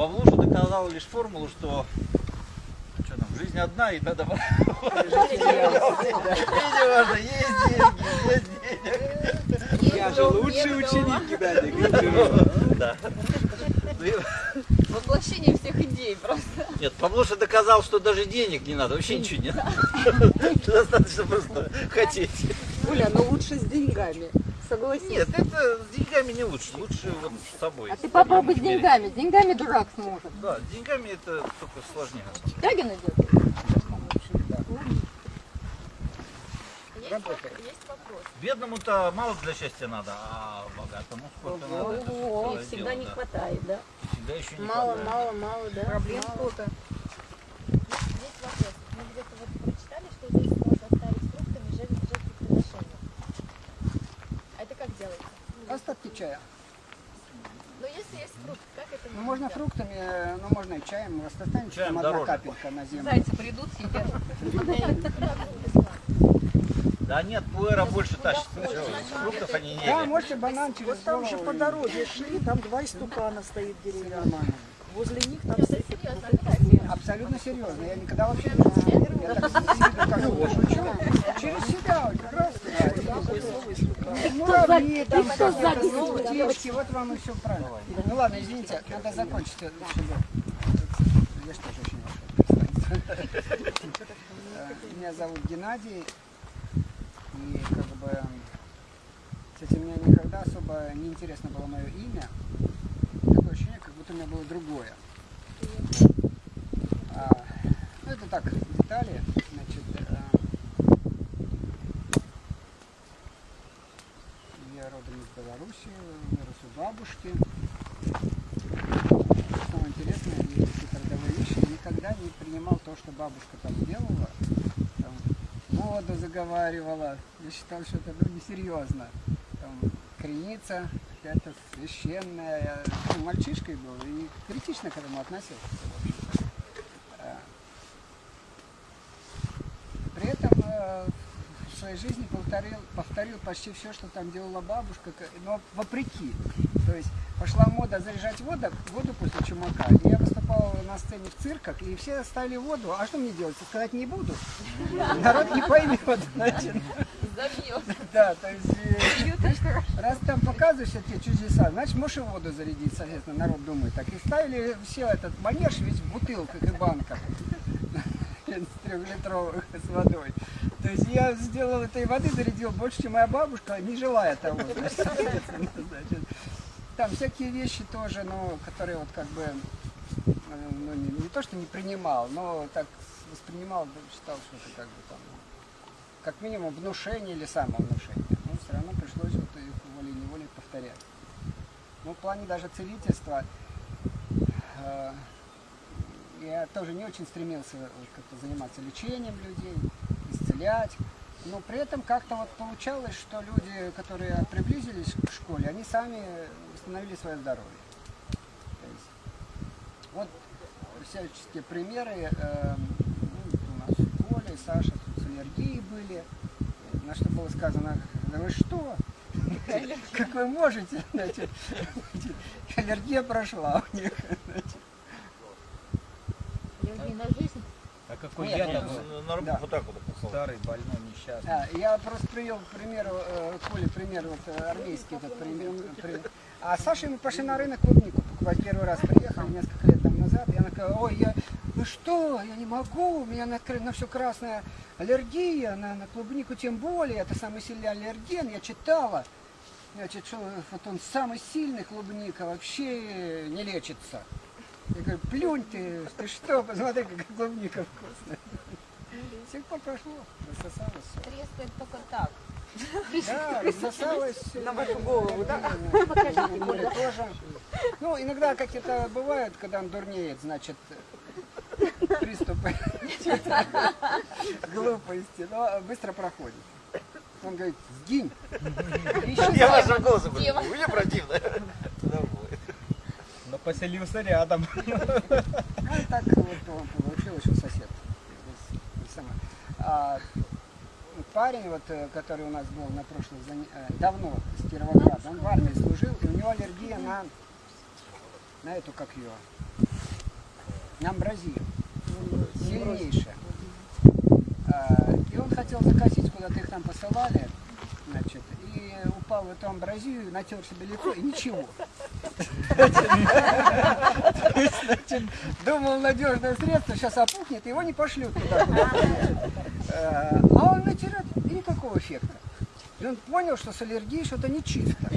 Павлуша доказал лишь формулу, что что там, жизнь одна, и надо... Не важно, есть деньги, нет денег. Я же лучший ученик Да. Воплощение всех идей просто. Нет, Павлуша доказал, что даже денег не надо, вообще ничего не надо. Достаточно просто хотеть. Оля, но лучше с деньгами. Согласись. Нет, это с деньгами не лучше, лучше вот с собой. А ты попробуй с деньгами. С деньгами дурак сможет. Да, с деньгами это только сложнее. Тягин идет? Есть, воп- есть вопрос. Бедному-то мало для счастья надо, а богатому сколько надо. это Ого, целое Всегда дело, не да. хватает, да? Всегда еще не Мало, хватает. мало, мало, да? Проблем Мало. сколько? Есть, есть вопрос. Мы где-то вот прочитали, что здесь можно оставить фруктами жертв- жертвоприношения. А это как делается? Остатки чая. Но если есть фрукт, как это Ну, можно делать? фруктами, э, ну, можно и чаем. Останется Чаем там одна дороже. капелька на землю. Зайцы придут, съедят. Да нет, пуэра больше тащит. Фруктов они не Да, едят. можете банан через Вот там же по дороге шли, там два истукана стоит. Нормально. Возле них там стоит? Абсолютно серьезно. Я никогда вообще не знаю. Я так шучу. Через себя, вот как раз. Муравьи там, какие-то птички, вот вам все правильно. Ну ладно, извините, надо закончить. э, Я что же очень. Э, Меня зовут Геннадий. И как бы, кстати, мне никогда особо не интересно было мое имя. Такое ощущение, как будто у меня было другое. А, ну, это так, детали. Значит, э, я родом из Беларуси, вырос у бабушки. Самое интересное, и какие-то родовые вещи, никогда не принимал то, что бабушка там делала. Там, воду заговаривала. Я считал, что это ну, несерьезно. Там, креница, какая-то священная. Я ну, мальчишкой был и критично к этому относился. Э, При этом э, своей жизни повторил, повторил почти все, что там делала бабушка, но вопреки. То есть пошла мода заряжать воду, воду после чумака. И я выступал на сцене в цирках, и все ставили воду. А что мне делать? Сказать не буду. Народ не поймет, значит. Забьет. Да, то есть, э, раз там показываешь эти чудеса, значит, можешь и воду зарядить, соответственно, народ думает. Так и ставили все этот манеж весь в бутылках и банках с трехлитровых с водой. То есть я сделал этой воды, зарядил больше, чем моя бабушка, не желая того. значит, значит. Там всякие вещи тоже, ну, которые вот как бы, э, ну, не, не то, что не принимал, но так воспринимал, считал, что это как бы там, как минимум внушение или самовнушение. Но все равно пришлось вот их волей-неволей повторять. Ну, в плане даже целительства э, я тоже не очень стремился вот как-то заниматься лечением людей, исцелять. Но при этом как-то вот получалось, что люди, которые приблизились к школе, они сами восстановили свое здоровье. Есть, вот всяческие примеры. э, ну, у нас Коля и Саша тут с аллергией были. На что было сказано, да вы что? Как вы можете? Значит, аллергия прошла у них. Аллергия на жизнь. А какой Нет, я ну, там На- руку Да. вот так вот попал. старый, больной, несчастный. А, я просто привел к примеру, э, Коле пример, вот э, армейский этот пример. при- А с Сашей мы пошли на рынок клубнику покупать. Первый раз приехали несколько лет там назад. Она сказала, ой, я, вы что, я не могу, у меня на, на все красная аллергия, на, на клубнику тем более, это самый сильный аллерген, я читала. Значит, что вот он самый сильный клубника, вообще не лечится. Я говорю, плюнь ты, ты что, посмотри, какая клубника вкусная. С тех пор прошло, рассосалось все. Трескает только так. Да, рассосалось. На вашу голову, да? Коля тоже. Ну, иногда как это бывает, когда он дурнеет, значит, приступы глупости, но быстро проходит. Он говорит, сгинь. Я голосом Тема. говорю, мне противно. Поселился рядом. Ну, так вот он получилось, что сосед. А, парень, вот, э, который у нас был на прошлых э, давно с Кировограда, он в армии служил, и у него аллергия на, на эту, как ее, амбразию, сильнейшая. А, И он хотел закосить, куда-то их там посылали, значит, и упал в эту амбразию, натер себе лицо, и ничего. Думал, надежное средство, сейчас опухнет, его не пошлют туда. А он натирает, и никакого эффекта. И он понял, что с аллергией что-то нечисто.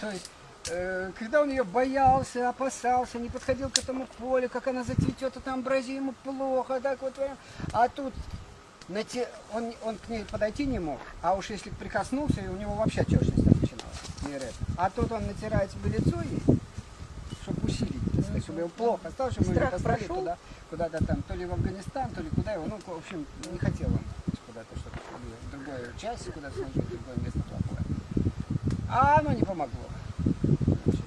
То есть, э, когда он ее боялся, опасался, не подходил к этому полю, как она зацветет, это амбразия ему плохо, так вот. А тут он, он к ней подойти не мог, а уж если прикоснулся, у него вообще отечность не это. А тут он натирает себе лицо ей, чтобы усилить, так сказать, чтобы его плохо стало, чтобы мы его Страх послали прошел? туда, куда-то там, то ли в Афганистан, то ли куда его, ну, в общем, не хотел он куда-то, чтобы в другую часть, куда-то служить, в другое место плохое. А оно не помогло. Значит,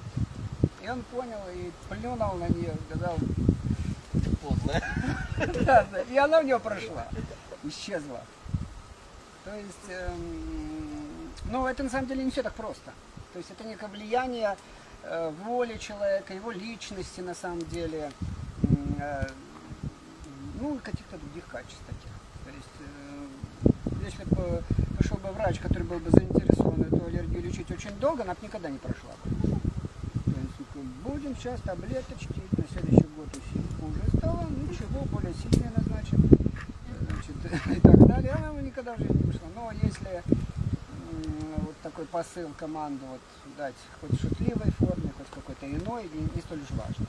И он понял и плюнул на нее, сказал, Поздно. да, да, и она у него прошла, исчезла. То есть, эм, ну, это на самом деле не все так просто. То есть это некое влияние э, воли человека, его личности на самом деле, э, ну, и каких-то других качеств таких. То есть, э, если бы пришел бы врач, который был бы заинтересован эту аллергию лечить очень долго, она бы никогда не прошла бы. Ну, будем сейчас таблеточки, на следующий год. Хуже стало, ничего, более сильные назначим. И так далее. Она никогда в жизни не пришла. Но если такой посыл команду вот дать хоть в шутливой форме, хоть какой-то иной, не, не столь уж важно.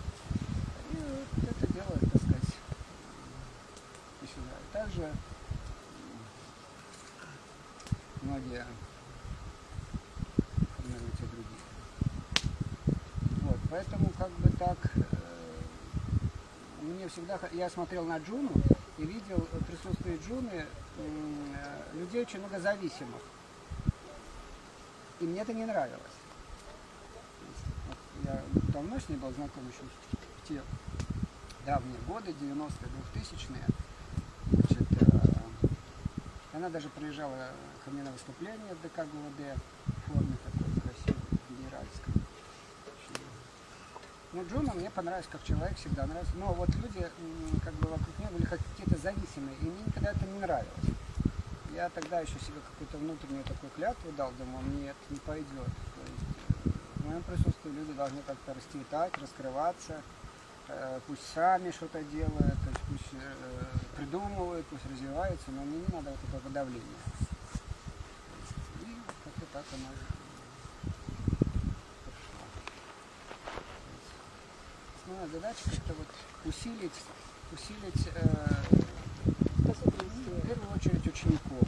И вот это дело, так сказать. Также многие наверное, другие. Вот, поэтому как бы так э, мне всегда я смотрел на Джуну и видел в присутствии Джуны э, людей очень много зависимых. И мне это не нравилось. Вот я давно с ней был знаком еще в те давние годы, 90-е, 2000-е. Значит, э, она даже приезжала ко мне на выступление в ДК ГУВД в форме такой красивой, генеральской. Ну, Джуна мне понравилась как человек, всегда нравится. Но вот люди, как бы вокруг нее были как какие-то зависимые, и мне никогда это не нравилось. Я тогда еще себе какую-то внутреннюю такую клятву дал, думал, нет, не пойдет. То есть э, в моем присутствии люди должны как-то расцветать, раскрываться, э, пусть сами что-то делают, то есть пусть э, придумывают, пусть развиваются, но мне не надо вот этого давления. И как-то так оно. Основная задача как-то вот усилить, усилить очередь учеников,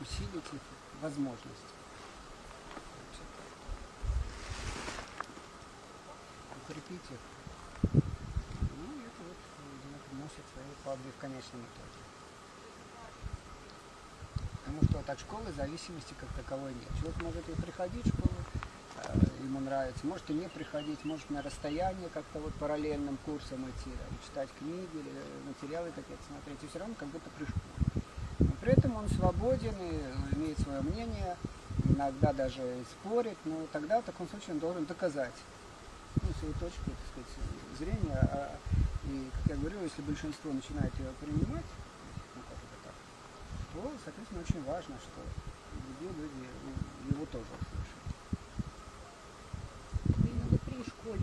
усилить их возможности. Укрепить их. Ну, это вот э, приносит свои плоды в конечном итоге. Потому что вот от школы зависимости как таковой нет. Человек может и приходить в школу, э, ему нравится, может и не приходить, может на расстоянии как-то вот параллельным курсом идти, да, читать книги или материалы какие-то смотреть, и все равно как будто при. При этом он свободен и имеет свое мнение, иногда даже и спорит, но тогда в таком случае он должен доказать ну, свою точку, так сказать, зрения. А, и, как я говорил, если большинство начинает ее принимать, ну как это так, то, соответственно, очень важно, что другие люди ну, его тоже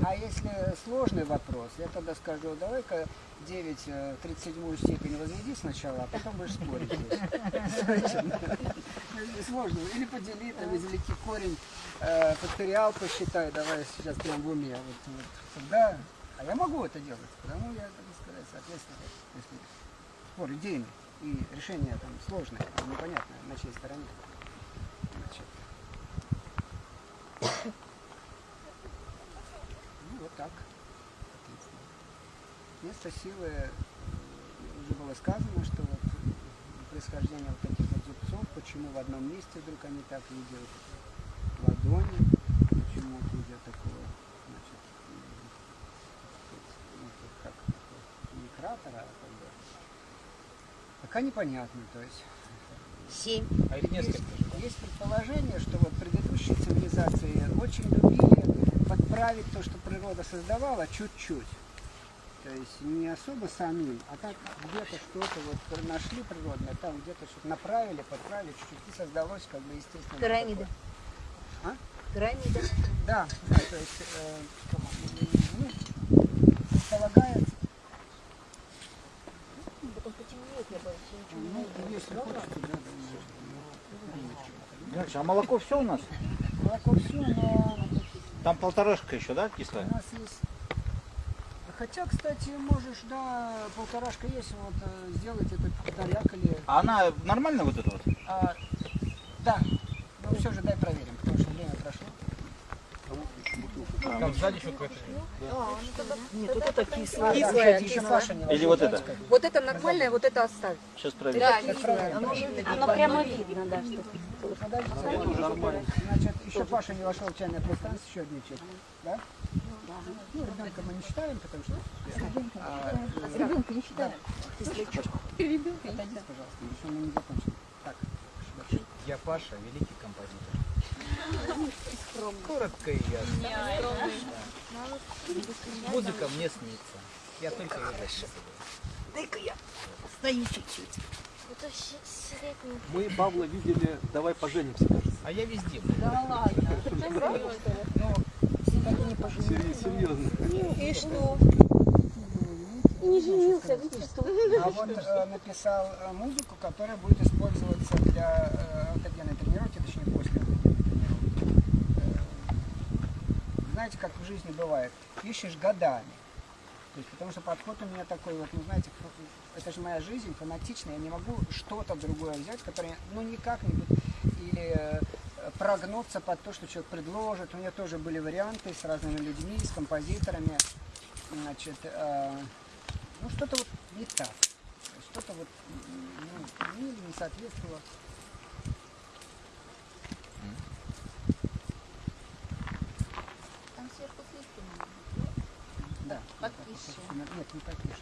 А если сложный вопрос, я тогда скажу, давай-ка 9 э, в 37 степень возведи сначала, а потом будешь спорить. Сложно. Или подели, там, извлеки корень, э, факториал посчитай, давай сейчас прям в уме. Тогда, а я могу это делать, потому я, так сказать, соответственно, если спор идейный и решение там сложное, непонятное, на чьей стороне. Значит, вот так. Место силы, э, уже было сказано, что вот э, происхождение вот таких вот зубцов, почему в одном месте вдруг они так видят ладони, почему вот видят такого, значит, ну, как не кратера, а как бы, пока непонятно, то есть Семь. А несколько. есть, есть предположение, что вот предыдущие цивилизации очень любили подправить то, что природа создавала, чуть-чуть. То есть не особо самим, а так где-то что-то вот нашли природное, там где-то что-то направили, подправили чуть-чуть, и создалось как бы естественно. Пирамида. А? Пирамида. Да, да, то есть э, ну, предполагается, Потом потемнеет, я боюсь, я ничего не ну, если хочется, да, а молоко все у нас? Молоко все, но Там полторашка еще, да, кислая? у нас есть... Хотя, кстати, можешь, да, полторашка есть, вот э, сделать этот таряк или... А она нормально вот эта вот? А, да, ну все же дай проверим, потому что время прошло. Там сзади еще какой-то. Нет, вот это кислое. Кислое, Еще кислое. Паша не Или вот да, это? Вот это нормальное, вот это оставь. Сейчас проверим. Да, Так правильно. Оно прямо видно, да, что Подождите, Значит, еще Паша не вошел в чайный пластанс, еще одни чеки. Да? Ну, ребенка мы не считаем, потому что... Э, Ребенка не считаю. Отойдите, пожалуйста, еще мы не закончили. Так. Я Паша, великий композитор. Коротко и ясно. Музыка мне снится. Я только ее записываю. Это Мы Павла видели «Давай поженимся», кажется. А я везде. был. Сери- Серьезно. И что? И не женился, видишь, что? А вот э, написал э, музыку, которая будет использоваться для э, аутогенной тренировки, точнее после аутогенной тренировки. Э, знаете, как в жизни бывает, ищешь годами. Есть, потому что подход у меня такой, вот, ну знаете, это же моя жизнь, фанатичная, я не могу что-то другое взять, которое, ну никак не будет, или э, прогнуться под то, что человек предложит. У меня тоже были варианты с разными людьми, с композиторами. Значит, э, ну что-то вот не так. Что-то вот ну, не соответствовало. Там сверху слишком. Да. Потише. Нет, не потише.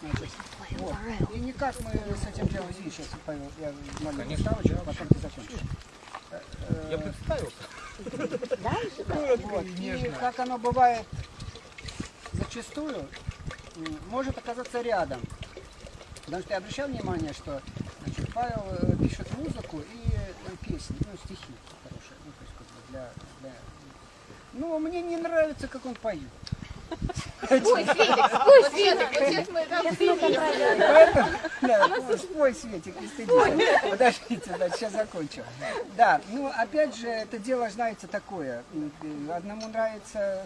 Значит, вот. И никак мы с этим делом здесь сейчас, Павел, я маленькую ставочку, а потом ты закончишь. Э, э, Я представился. Вот. И как оно бывает зачастую, может оказаться рядом. Потому что я обращал внимание, что значит, Павел э, пишет музыку и э, песни, ну, стихи хорошие. Ну, то есть, как бы для, для... Ну, мне не нравится, как он поет. Ой, Феликс, ой, Феликс, вот сейчас мы там Да, ну, спой, Светик, не стыдись. Подождите, да, сейчас закончу. Да, ну, опять же, это дело, знаете, такое. Одному нравится...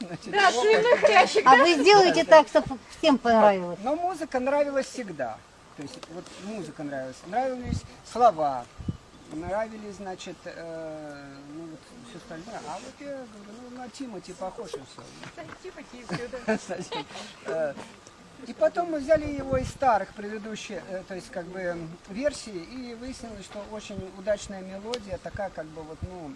значит, опыт, А вы сделаете так, чтобы всем понравилось. Но музыка нравилась всегда. То есть вот музыка нравилась. Нравились слова, нравились, значит, э, ну вот все остальное. А вот я говорю, ну на Тимати похож и все. И потом мы взяли его из старых предыдущих, э, то есть как бы версий, и выяснилось, что очень удачная мелодия, такая как бы вот, ну,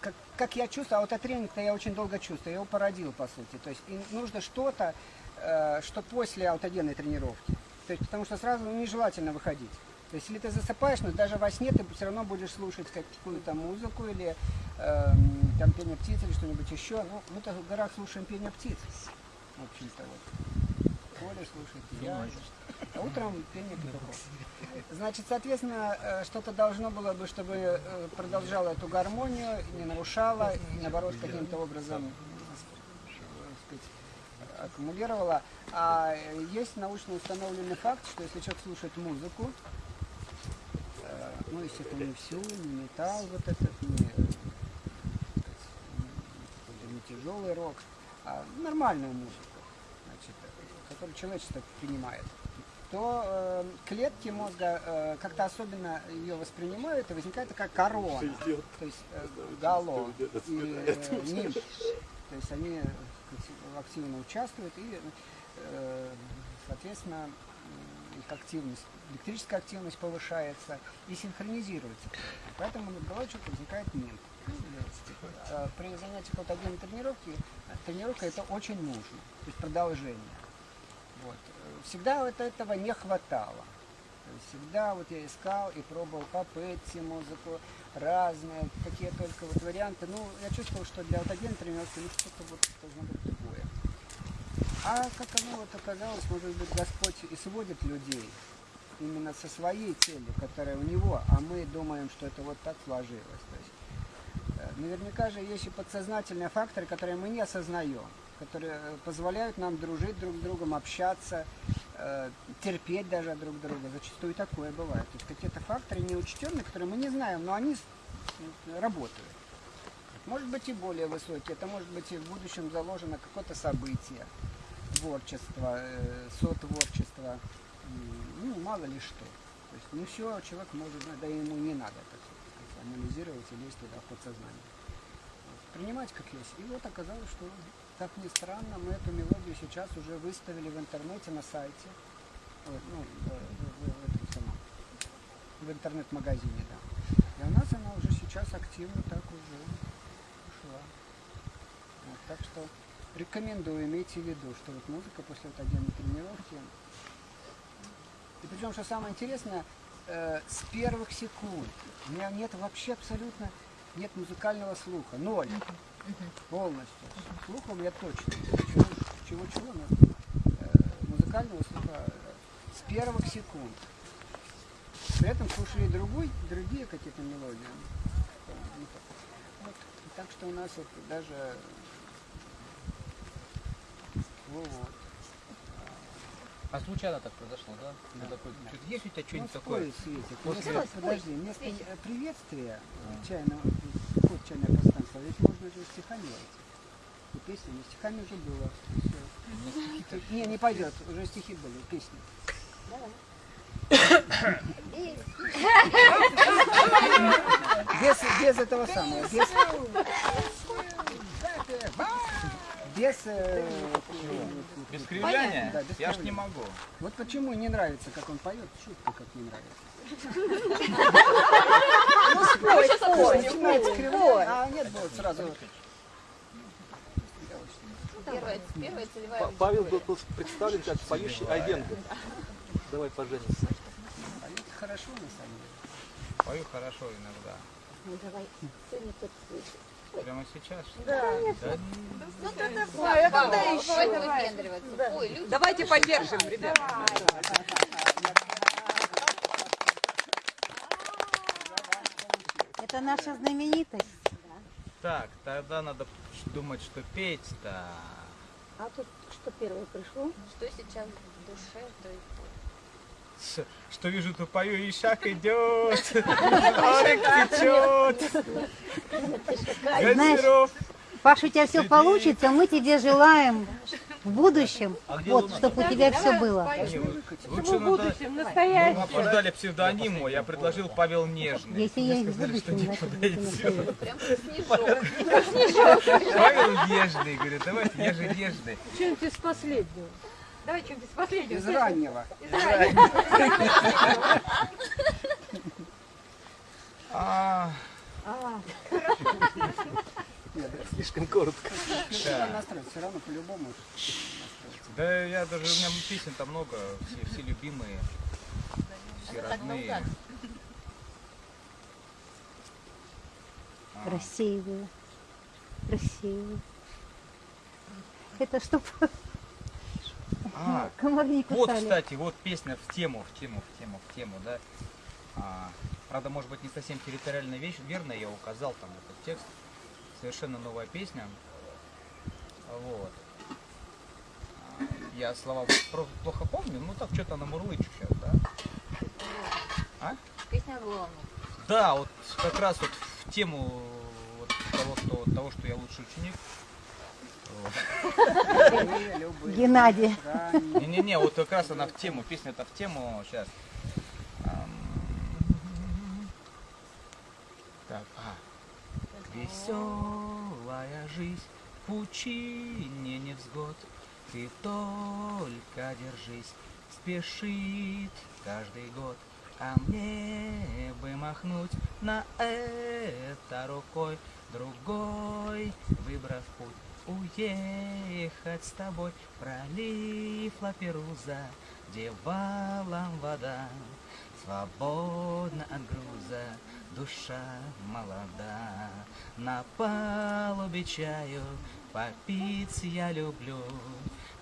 как, как я чувствую, а вот от тренинга я очень долго чувствую, я его породил по сути. То есть и нужно что-то, э, что после аутогенной тренировки. То есть, потому что сразу ну, нежелательно выходить. То есть, если ты засыпаешь, но даже во сне ты все равно будешь слушать какую-то музыку или эм, там пение птиц или что-нибудь еще. Ну, мы-то в горах слушаем пение птиц. В общем-то, вот. Поле слушает, я. А утром пение петухов. Значит, соответственно, э, что-то должно было бы, чтобы э, продолжало эту гармонию, не нарушало, и наоборот, каким-то образом э, сказать, аккумулировала. А э, есть научно установленный факт, что если человек слушает музыку, ну, естественно, не всю, не металл вот этот, не, э, сказать, не тяжелый рок, а нормальную музыку, значит, которую человечество принимает, то э, клетки мозга э, как-то особенно ее воспринимают, и возникает такая корона, то есть э, гало и э, нимб. То есть они активно участвуют и, э, соответственно, их активность, электрическая активность повышается и синхронизируется. Поэтому над головой человека возникает нимб. Э, При занятиях вот отдельной тренировки, тренировка это очень нужно, то есть продолжение. Вот. Всегда вот этого не хватало. Всегда вот я искал и пробовал по Пэтси музыку, разные, какие только вот варианты. Ну, я чувствовал, что для вот один тренировки, ну, что-то вот должно быть. А как оно вот оказалось, может быть, Господь и сводит людей именно со своей целью, которая у него, а мы думаем, что это вот так сложилось. То есть, э, наверняка же есть и подсознательные факторы, которые мы не осознаем, которые э, позволяют нам дружить друг с другом, общаться, э, терпеть даже друг друга. Зачастую такое бывает. То есть какие-то факторы неучтенные, которые мы не знаем, но они работают. Может быть и более высокие. Это может быть и в будущем заложено какое-то событие, творчество, э, сотворчество, ну, мало ли что. То есть не все человек может знать, да ему не надо так сказать, анализировать и лезть туда в подсознание. Принимать как есть. И вот оказалось, что, как ни странно, мы эту мелодию сейчас уже выставили в интернете на сайте. Ну, в, в- в- в интернет-магазине, да. И у нас она уже сейчас активно так уже ушла. Вот, так что рекомендую, имейте в виду, что вот музыка после вот отдельной тренировки. И причем, что самое интересное, э, с первых секунд у меня нет вообще абсолютно нет музыкального слуха, ноль, полностью. Слуха у меня точно. Чего, чего, чего, но э, музыкального слуха э, с первых секунд. При этом слушали другой, другие какие-то мелодии. Вот. Так что у нас вот даже вот. А случайно так произошло, да? Ну, такой, чё-то есть у тебя Ну, что-нибудь такое? спой, Светик. После- Вместо- подожди, вместо приветствия э, чайного, код чайное пространство, ведь можно же стихами войти. И песня, не стихами уже было. Всё. Не, не пойдет, уже стихи были, песни. Без, без этого самого, без, без, э, Без кривляния? Да, без Я ж не могу. вот почему не нравится, как он поет, шутка как не нравится. Спой, спой, Начинается кривляя, а нет, вот сразу. Первая, первая целевая Па- Павел был был представлен как поющий агент. Давай поженимся. Поет хорошо на самом деле. Пою хорошо иногда. Ну, давай, сегодня тут Прямо сейчас? что ли? Да. Да, Ну, тогда Ой, а когда еще? Давайте Давай. Да. Ой, люди, Давайте поддержим, ребят. Это наша знаменитость. Так, тогда надо думать, что петь-то. А тут что первое пришло? что сейчас в душе, то и Что вижу, то пою, и шаг идет. Арик течет. Знаешь. Паша, у тебя все получится. Мы тебе желаем в будущем, вот, чтобы у тебя все было. Не, Лучше надо... Мы обсуждали псевдоним мой, я предложил Павел Нежный. Если я в что будущем, не подойдет. прям как снежок. Павел Нежный, говорит, давайте, я же Нежный. Что-нибудь из последнего. Давай что-нибудь из последнего. Из раннего. А, Нет, Слишком коротко. все равно по-любому. Да я даже, у меня песен там много, все, все любимые, все родные. наугад. А, Красивые. Красивые. Это чтобы а, комар не вот, кстати, вот песня в тему, в тему, в тему, в тему, да. А, правда, может быть, не совсем территориально вещь, верно я указал там этот текст. Совершенно новая песня. Вот. А, Я слова плохо помню, ну так что-то намурлычу сейчас, да. Песня главная. Да, вот как раз вот в тему вот того, что, того, что я лучший ученик. Геннадий. Не-не-не, вот как раз она в тему, песня-то в тему, сейчас. Так, а. Веселая жизнь пучине невзгод, Ты только держись, спешит каждый год, А мне бы махнуть на это рукой, Другой, выбрав путь, уехать с тобой, Пролив Лаперуза, где валом вода, свободна от груза, душа молода. На палубе чаю попить я люблю,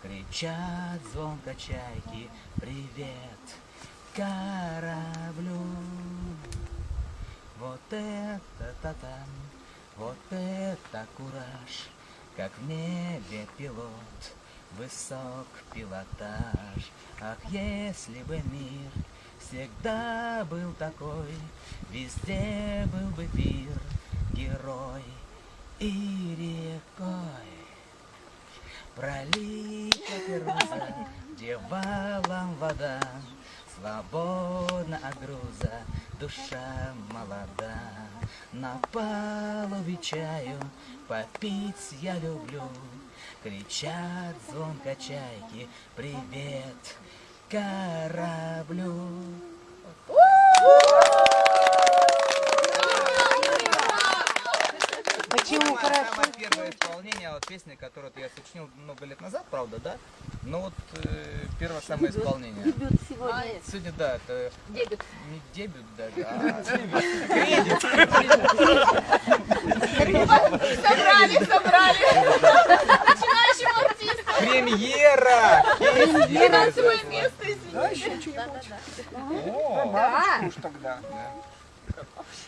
кричат звонко чайки, привет кораблю. Вот это та-там, вот это кураж, как в небе пилот, высок пилотаж. Ах, если бы мир всегда был такой, везде был бы пир, герой и рекой. Пролита пируза, где валом вода, Свободна от груза, душа молода. На палубе чаю попить я люблю, Кричат звонко чайки, привет кораблю. Почему хорошо? Самое первое исполнение вот песни, которую я сочинил много лет назад, правда, да? Но вот э, первое самое исполнение. Дебют сегодня. Сегодня, да, это Дебют. не дебют даже, а кредит. Собрали, собрали. Начинающим артистом. Премьера! Свое место, Да, извините. еще что-нибудь. О, Про бабочку уж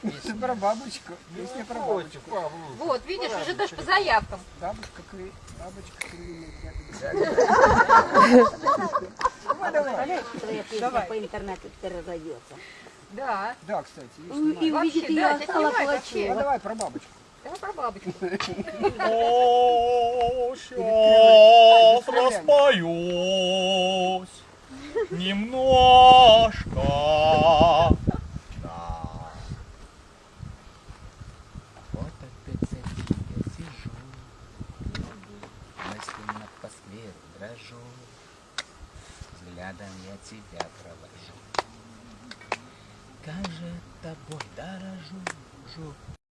тогда. Про бабочку. Песня про бабочку. Вот, видишь, уже даже по заявкам. Бабушка кли... Бабочка твоя песня Давай. по интернету теперь разойдется. Да. Да, кстати, есть И увидит да, ее Алла снимай Ну, давай про бабочку. Давай про бабочку. О, сейчас распоюсь немножко. Да. вот опять за я сижу, мысленно по скверу дрожу, взглядом я тебя провожу. Как же тобой дорожу, жу,